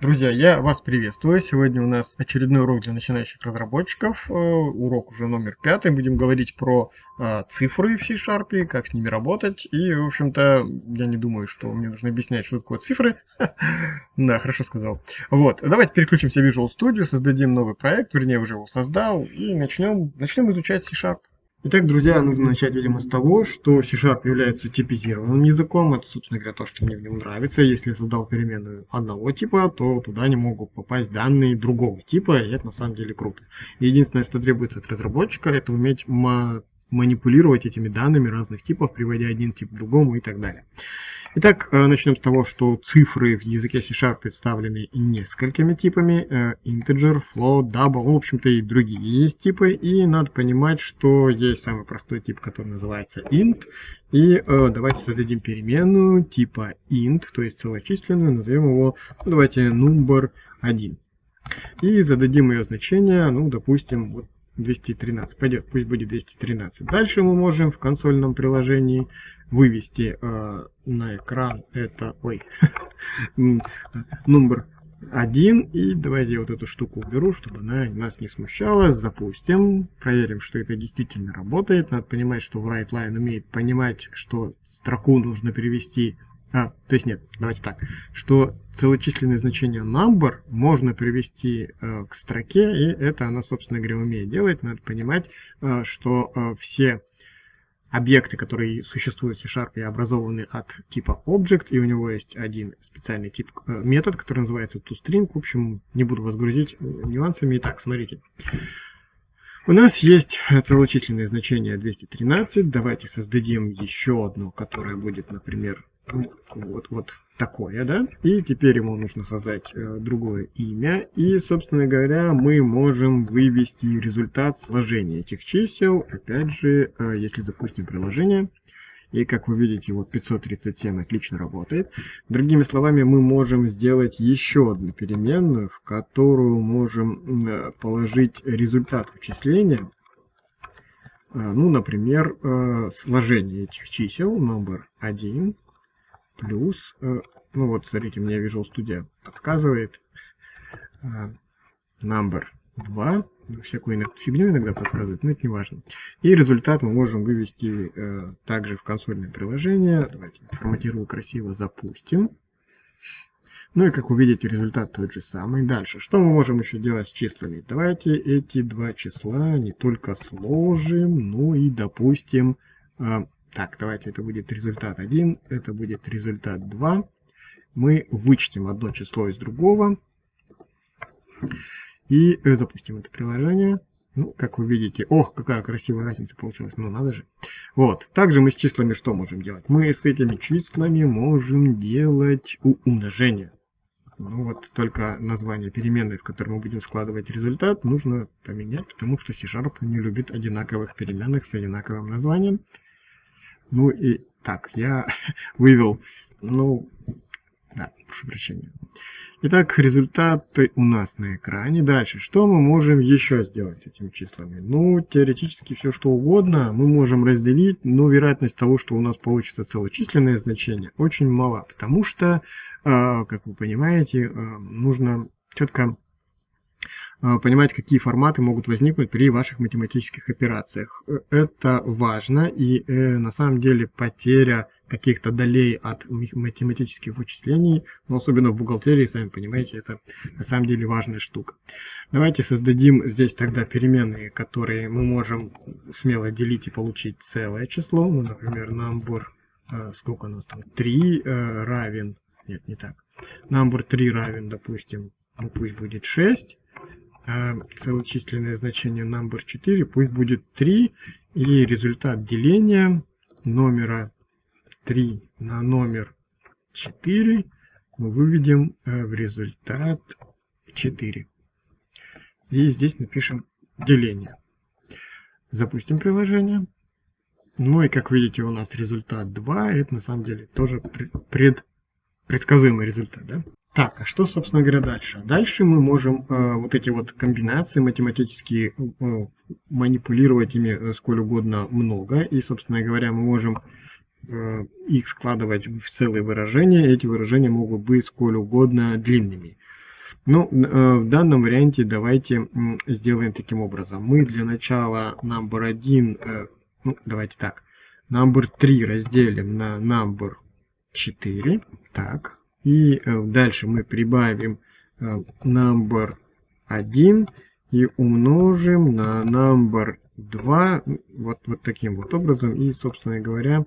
Друзья, я вас приветствую. Сегодня у нас очередной урок для начинающих разработчиков. Э, урок уже номер пятый. Будем говорить про э, цифры в C-Sharp, как с ними работать. И, в общем-то, я не думаю, что мне нужно объяснять, что такое цифры. Да, хорошо сказал. Вот, давайте переключимся в Visual Studio, создадим новый проект, вернее, уже его создал, и начнем, начнем изучать C-Sharp. Итак, друзья, нужно начать, видимо, с того, что C-Sharp является типизированным языком. Это, собственно говоря, то, что мне в нем нравится. Если я создал переменную одного типа, то туда не могут попасть данные другого типа, и это на самом деле круто. Единственное, что требуется от разработчика, это уметь манипулировать этими данными разных типов, приводя один тип к другому и так далее. Итак, э, начнем с того, что цифры в языке C-Sharp представлены несколькими типами. Э, integer, float, double, в общем-то и другие есть типы. И надо понимать, что есть самый простой тип, который называется int. И э, давайте создадим переменную типа int, то есть целочисленную, назовем его, ну, давайте, number 1. И зададим ее значение, ну, допустим, вот 213. Пойдет, пусть будет 213. Дальше мы можем в консольном приложении вывести э, на экран это, ой, номер 1. И давайте я вот эту штуку уберу, чтобы она нас не смущала. Запустим. Проверим, что это действительно работает. Надо понимать, что WriteLine умеет понимать, что строку нужно перевести а, то есть нет, давайте так, что целочисленное значение number можно привести э, к строке, и это она, собственно говоря, умеет делать. Надо понимать, э, что э, все объекты, которые существуют в C-Sharp, образованы от типа object, и у него есть один специальный тип э, метод, который называется toString. В общем, не буду вас грузить э, нюансами. Итак, смотрите. У нас есть целочисленное значение 213. Давайте создадим еще одно, которое будет, например, вот, вот такое, да? И теперь ему нужно создать э, другое имя. И, собственно говоря, мы можем вывести результат сложения этих чисел. Опять же, э, если запустим приложение. И, как вы видите, вот 537 отлично работает. Другими словами, мы можем сделать еще одну переменную, в которую можем э, положить результат вычисления. Э, ну, например, э, сложение этих чисел, номер 1 плюс, э, ну вот, смотрите, мне Visual Studio подсказывает, э, number 2, всякую фигню иногда подсказывает, но это не важно. И результат мы можем вывести э, также в консольное приложение. Давайте форматирую красиво, запустим. Ну и как вы видите, результат тот же самый. Дальше, что мы можем еще делать с числами? Давайте эти два числа не только сложим, но и допустим так, давайте это будет результат 1, это будет результат 2. Мы вычтем одно число из другого. И запустим это приложение. Ну, как вы видите, ох, какая красивая разница получилась, ну надо же. Вот, также мы с числами что можем делать? Мы с этими числами можем делать умножение. Ну вот, только название переменной, в которой мы будем складывать результат, нужно поменять, потому что C-Sharp не любит одинаковых переменных с одинаковым названием. Ну и так, я вывел, ну, да, прошу прощения. Итак, результаты у нас на экране. Дальше, что мы можем еще сделать с этими числами? Ну, теоретически все что угодно мы можем разделить, но вероятность того, что у нас получится целочисленное значение, очень мала, потому что, а, как вы понимаете, а, нужно четко понимать, какие форматы могут возникнуть при ваших математических операциях. Это важно, и э, на самом деле потеря каких-то долей от математических вычислений, но особенно в бухгалтерии, сами понимаете, это на самом деле важная штука. Давайте создадим здесь тогда переменные, которые мы можем смело делить и получить целое число. Ну, например, number, э, сколько у нас там, 3 э, равен, нет, не так, number 3 равен, допустим, ну пусть будет 6, а целочисленное значение number 4 пусть будет 3, и результат деления номера 3 на номер 4 мы выведем э, в результат 4. И здесь напишем деление. Запустим приложение. Ну и как видите у нас результат 2. Это на самом деле тоже пред, предсказуемый результат. Да? Так, а что, собственно говоря, дальше? Дальше мы можем э, вот эти вот комбинации математические э, манипулировать ими э, сколь угодно много. И, собственно говоря, мы можем э, их складывать в целые выражения. Эти выражения могут быть сколь угодно длинными. Ну, э, в данном варианте давайте сделаем таким образом. Мы для начала number 1, э, ну, давайте так, number 3 разделим на number 4. Так, и дальше мы прибавим number 1 и умножим на number 2 вот, вот таким вот образом. И, собственно говоря,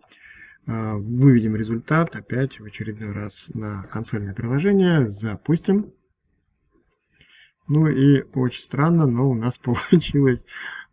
а, выведем результат опять в очередной раз на консольное приложение. Запустим. Ну и очень странно, но у нас получилось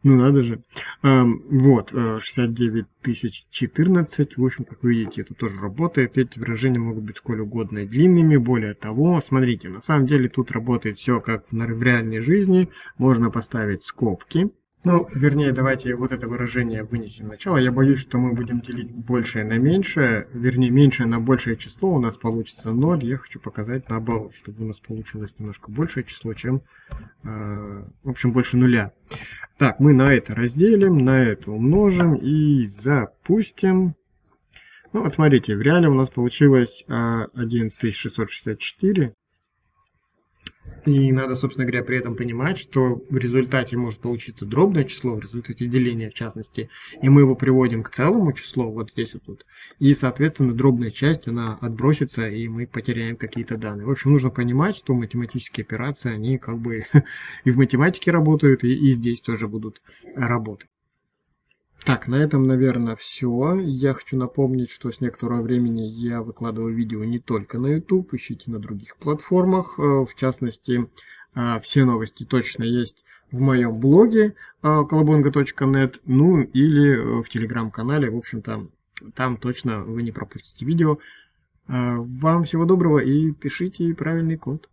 ну надо же. Вот, 69 тысяч 14. В общем, как вы видите, это тоже работает. Эти выражения могут быть сколь угодно длинными. Более того, смотрите, на самом деле тут работает все как в реальной жизни. Можно поставить скобки. Ну, вернее, давайте вот это выражение вынесем начало. Я боюсь, что мы будем делить большее на меньшее, вернее, меньшее на большее число, у нас получится 0. Я хочу показать наоборот, чтобы у нас получилось немножко большее число, чем, э, в общем, больше нуля. Так, мы на это разделим, на это умножим и запустим. Ну, вот смотрите, в реале у нас получилось э, 11664. И надо, собственно говоря, при этом понимать, что в результате может получиться дробное число, в результате деления в частности, и мы его приводим к целому числу, вот здесь вот тут, и, соответственно, дробная часть, она отбросится, и мы потеряем какие-то данные. В общем, нужно понимать, что математические операции, они как бы и в математике работают, и, и здесь тоже будут работать. Так, на этом, наверное, все. Я хочу напомнить, что с некоторого времени я выкладываю видео не только на YouTube, ищите на других платформах. Э, в частности, э, все новости точно есть в моем блоге колобонга.нет, э, ну или в телеграм-канале. В общем-то, там точно вы не пропустите видео. Вам всего доброго и пишите правильный код.